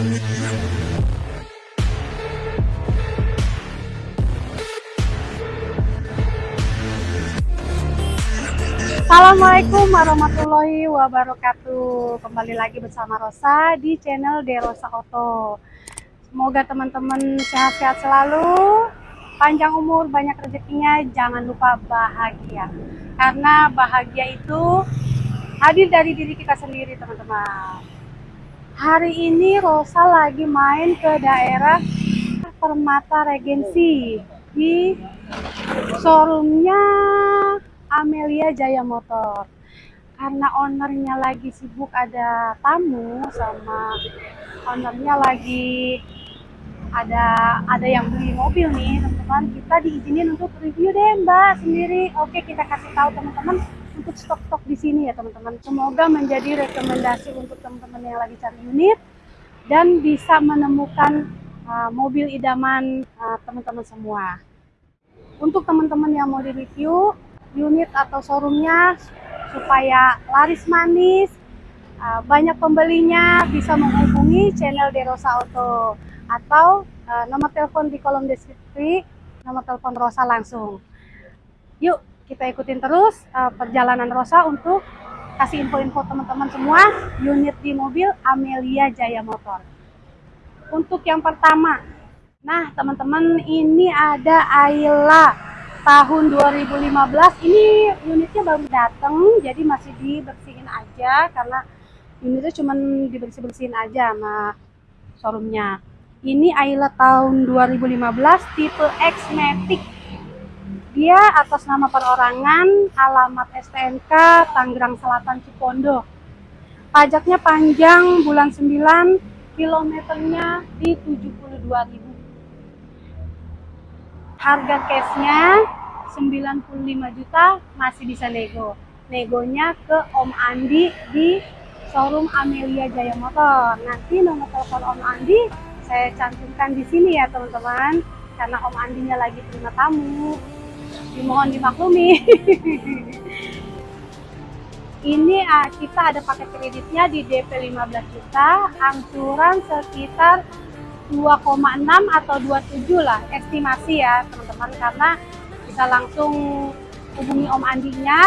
Assalamualaikum warahmatullahi wabarakatuh. Kembali lagi bersama Rosa di channel Derosa Oto Semoga teman-teman sehat-sehat selalu. Panjang umur, banyak rezekinya, jangan lupa bahagia. Karena bahagia itu hadir dari diri kita sendiri teman-teman. Hari ini Rosa lagi main ke daerah Permata Regensi Di showroomnya Amelia Jaya Motor. Karena ownernya lagi sibuk ada tamu sama ownernya lagi ada ada yang beli mobil nih teman-teman. Kita diizinin untuk review deh mbak sendiri. Oke kita kasih tahu teman-teman untuk stok-stok di sini ya teman-teman. Semoga menjadi rekomendasi untuk teman-teman yang lagi cari unit dan bisa menemukan uh, mobil idaman uh, teman-teman uh, semua. Untuk teman-teman yang mau di review unit atau showroomnya supaya laris manis uh, banyak pembelinya bisa menghubungi channel Derosa Auto atau uh, nomor telepon di kolom deskripsi nomor telepon Rosa langsung. Yuk kita ikutin terus uh, perjalanan Rosa untuk kasih info-info teman-teman semua. Unit di mobil Amelia Jaya Motor. Untuk yang pertama nah teman-teman ini ada Ayla. Tahun 2015 ini unitnya baru datang jadi masih dibersihin aja karena unitnya cuma dibersih-bersihin aja sama showroomnya. Ini Ayla tahun 2015 tipe X Matic dia atas nama perorangan alamat STNK Tangerang Selatan Cipondo. Pajaknya panjang bulan 9 kilometernya di 72.000 harga cashnya 95 juta masih bisa nego. Negonya ke Om Andi di showroom Amelia Jaya Motor. Nanti nomor telepon Om Andi saya cantumkan di sini ya teman-teman. Karena Om Andinya lagi terima tamu dimohon dimaklumi. Ini uh, kita ada paket kreditnya di DP 15 juta. Angsuran sekitar 2,6 atau 27 lah estimasi ya teman-teman. Karena bisa langsung hubungi Om Andinya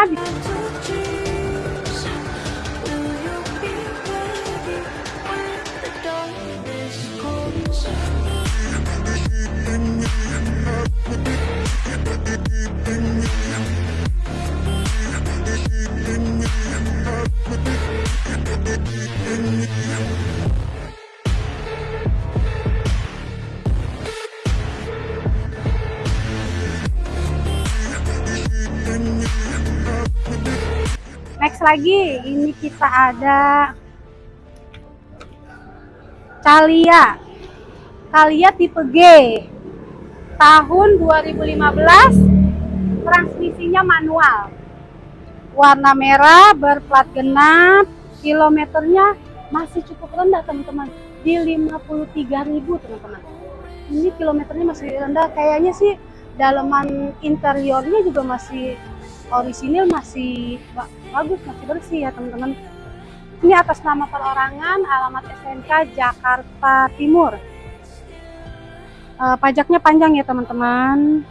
lagi. Ini kita ada Calia Calia tipe G. Tahun 2015 transmisinya manual. Warna merah berplat genap kilometernya masih cukup rendah teman-teman. Di 53.000 teman-teman. Ini kilometernya masih rendah. Kayaknya sih dalaman interiornya juga masih orisinil masih bagus masih bersih ya teman-teman. Ini atas nama perorangan alamat SNK Jakarta Timur. Uh, pajaknya panjang ya teman-teman.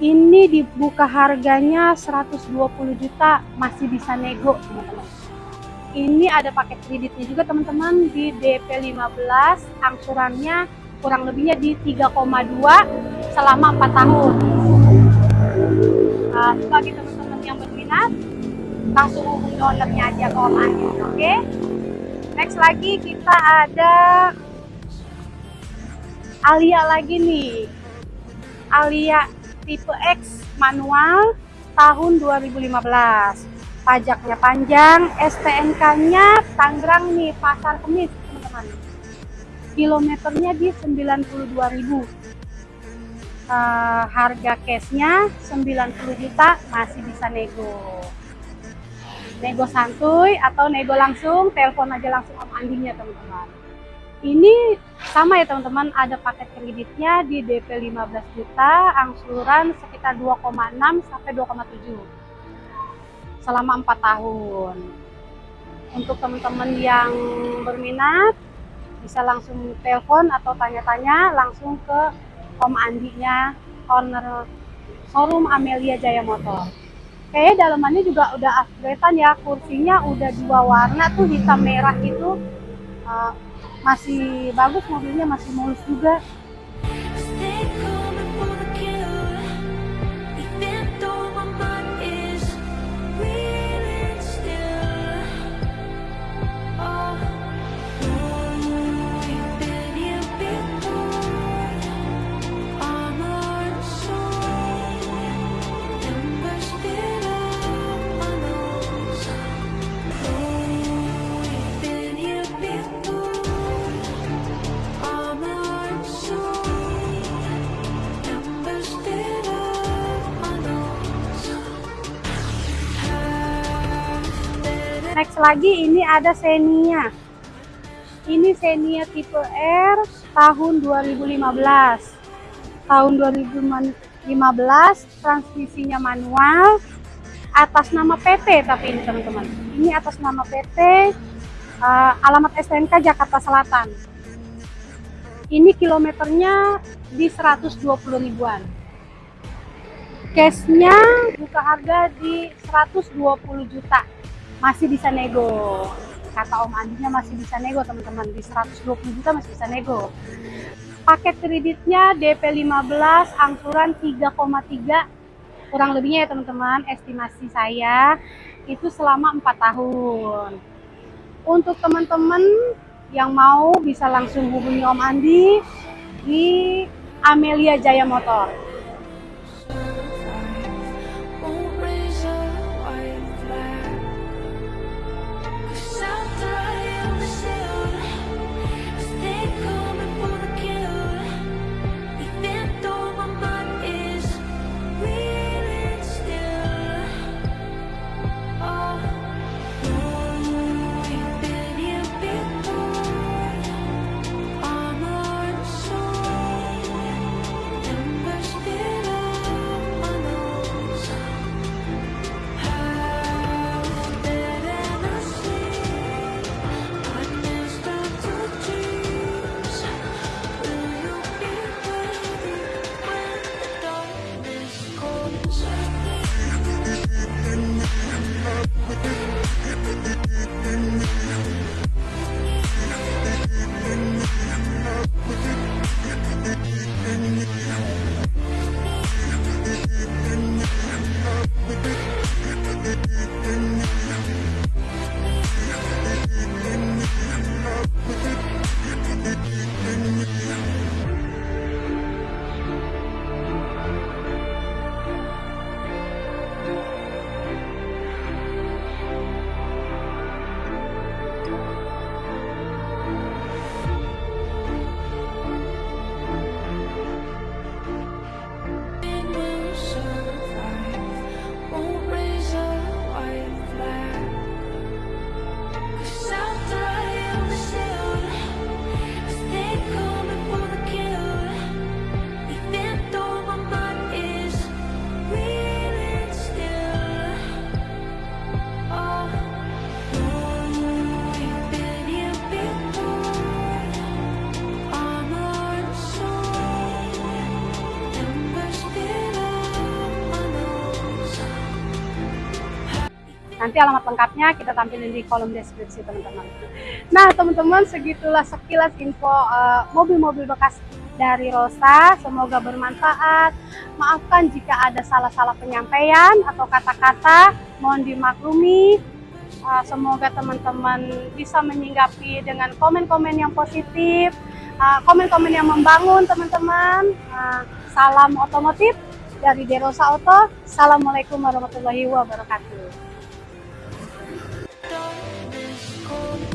Ini dibuka harganya 120 juta masih bisa nego teman-teman. Ini ada paket kreditnya juga teman-teman di DP 15 angsurannya kurang lebihnya di 3,2 selama 4 tahun. Uh, bagi teman-teman yang berminat langsung hubungi ownernya aja ke Om oke? Okay? next lagi kita ada Alia lagi nih. Alia tipe X manual tahun 2015 pajaknya panjang STNK nya Tangerang nih Pasar Kemis teman-teman. Kilometernya di 92.000 uh, harga cashnya 90 juta masih bisa nego nego santuy atau nego langsung telepon aja langsung om andinya teman-teman. Ini sama ya teman-teman. Ada paket kreditnya di DP 15 juta angsuran sekitar 2,6 sampai 2,7 selama 4 tahun. Untuk teman-teman yang berminat bisa langsung telepon atau tanya-tanya langsung ke Om Andinya owner showroom Amelia Jaya Motor. Kayaknya dalamannya juga udah upgradean ya kursinya udah dua warna tuh hitam merah itu. Uh, masih bagus mobilnya masih mulus juga next lagi ini ada Xenia. Ini Xenia tipe R tahun 2015 tahun 2015 transmisinya manual atas nama PT tapi ini teman-teman. Ini atas nama PT uh, eh, alamat STNK Jakarta Selatan. Ini kilometernya di 120 ribuan. Cashnya buka harga di 120 juta masih bisa nego. Kata Om Andinya masih bisa nego teman-teman. Di 120 juta masih bisa nego. Paket kreditnya DP 15 angsuran 3,3 kurang lebihnya ya teman-teman estimasi saya itu selama 4 tahun. Untuk teman-teman yang mau bisa langsung hubungi Om Andi di Amelia Jaya Motor Nanti alamat lengkapnya kita tampilin di kolom deskripsi teman-teman. Nah teman-teman segitulah sekilas info eh, mobil-mobil uh, bekas dari Rosa. Semoga bermanfaat. Maafkan jika ada salah-salah penyampaian atau kata-kata. Mohon dimaklumi. Uh, semoga teman-teman bisa menyinggapi dengan komen-komen yang positif, eh, komen-komen uh, yang membangun teman-teman. Uh, salam otomotif dari Derosa Auto. Assalamualaikum warahmatullahi wabarakatuh.